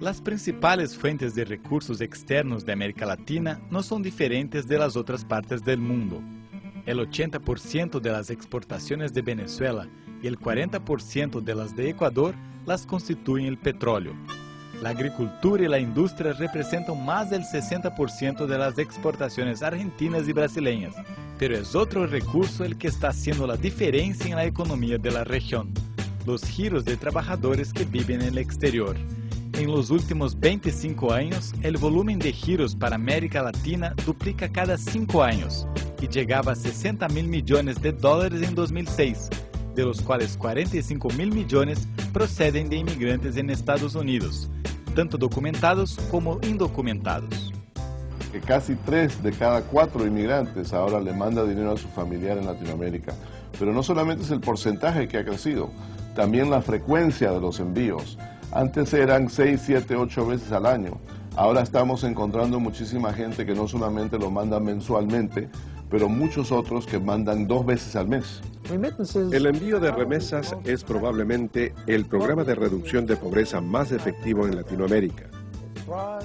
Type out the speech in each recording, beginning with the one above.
Las principales fuentes de recursos externos de América Latina no son diferentes de las otras partes del mundo. El 80% de las exportaciones de Venezuela y el 40% de las de Ecuador las constituyen el petróleo. La agricultura y la industria representan más del 60% de las exportaciones argentinas y brasileñas, pero es otro recurso el que está haciendo la diferencia en la economía de la región, los giros de trabajadores que viven en el exterior. En los últimos 25 años, el volumen de giros para América Latina duplica cada 5 años y llegaba a 60 mil millones de dólares en 2006, de los cuales 45 mil millones proceden de inmigrantes en Estados Unidos, tanto documentados como indocumentados. Que casi 3 de cada 4 inmigrantes ahora le manda dinero a su familiar en Latinoamérica. Pero no solamente es el porcentaje que ha crecido, también la frecuencia de los envíos. Antes eran 6, 7, 8 veces al año. Ahora estamos encontrando muchísima gente que no solamente lo manda mensualmente, pero muchos otros que mandan dos veces al mes. El envío de remesas es probablemente el programa de reducción de pobreza más efectivo en Latinoamérica.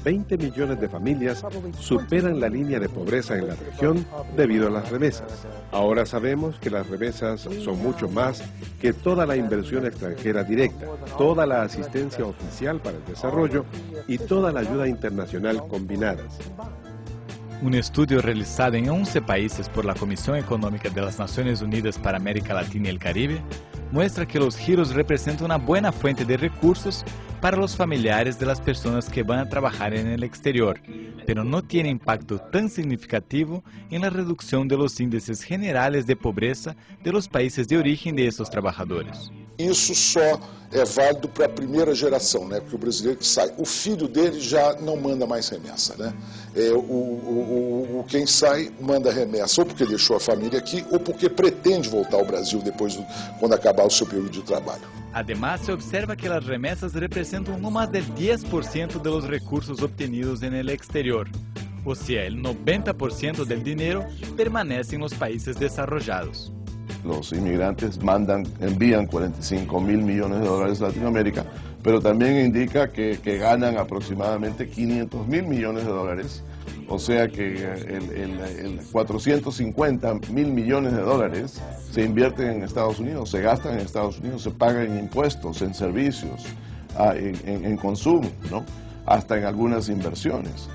20 millones de familias superan la línea de pobreza en la región debido a las remesas. Ahora sabemos que las remesas son mucho más que toda la inversión extranjera directa, toda la asistencia oficial para el desarrollo y toda la ayuda internacional combinadas. Un estudio realizado en 11 países por la Comisión Económica de las Naciones Unidas para América Latina y el Caribe muestra que los giros representan una buena fuente de recursos para los familiares de las personas que van a trabajar en el exterior, pero no tiene impacto tan significativo en la reducción de los índices generales de pobreza de los países de origen de estos trabajadores. Isso só é válido para a primeira geração, né? porque o brasileiro que sai, o filho dele já não manda mais remessa. Né? É, o, o, o, quem sai manda remessa ou porque deixou a família aqui ou porque pretende voltar ao Brasil depois, do, quando acabar o seu período de trabalho. Además, se observa que as remessas representam no mais de 10% dos recursos obtenidos en el exterior. O sea, el 90% del dinero permanece en los países desarrollados. Los inmigrantes mandan, envían 45 mil millones de dólares a Latinoamérica, pero también indica que, ganan aproximadamente 500 mil millones de dólares, o sea que el, 450 mil millones de dólares se invierten en Estados Unidos, se gastan en Estados Unidos, se pagan en impuestos, en servicios, ah, en, consumo, hasta en algunas inversiones.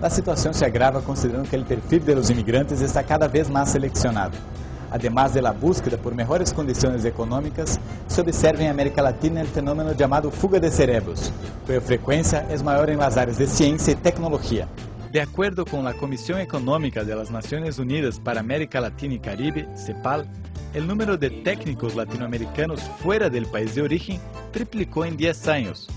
La situación se agrava considerando que el perfil de los inmigrantes está cada vez más seleccionado. Además de la búsqueda por mejores condiciones económicas, se observa en América Latina el fenómeno llamado fuga de cerebros, cuya frecuencia es mayor en las áreas de ciencia y tecnología. De acuerdo con la Comisión Económica de las Naciones Unidas para América Latina y Caribe, CEPAL, el número de técnicos latinoamericanos fuera del país de origen triplicó en 10 años,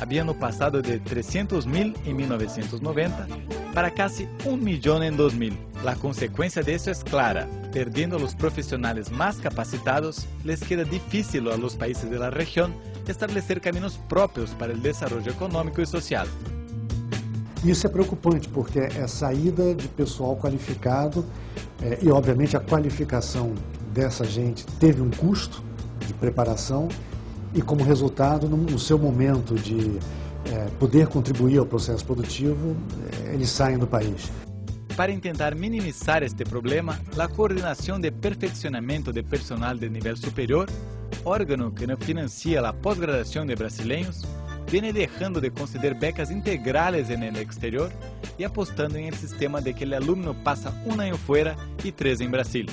habiendo pasado de 300.000 en 1990 para casi un millón en 2000. La consecuencia de eso es clara. Perdiendo los profesionales más capacitados, les queda difícil a los países de la región establecer caminos propios para el desarrollo económico y social. Isso é preocupante porque é saída de pessoal qualificado é, e, obviamente, a qualificação dessa gente teve um custo de preparação e, como resultado, no, no seu momento de é, poder contribuir ao processo produtivo, é, eles saem do país. Para tentar minimizar este problema, a Coordenação de Perfeccionamento de Personal de Nível Superior, órgão que não financia a pós-graduação de brasileiros, vem deixando de conceder becas integrais no exterior e apostando em el sistema de que o aluno passa um ano fora e três em Brasil.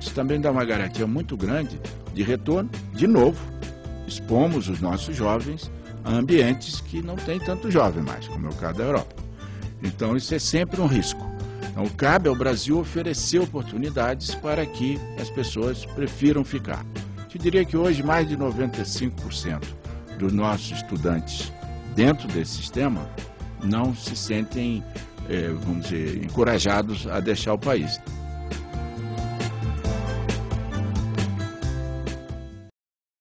Isso também dá uma garantia muito grande de retorno, de novo, expomos os nossos jovens a ambientes que não tem tanto jovem mais, como é o caso da Europa. Então isso é sempre um risco. Então cabe ao Brasil oferecer oportunidades para que as pessoas prefiram ficar. Te diria que hoje mais de 95% dos nossos estudantes dentro desse sistema não se sentem, eh, vamos dizer, encorajados a deixar o país.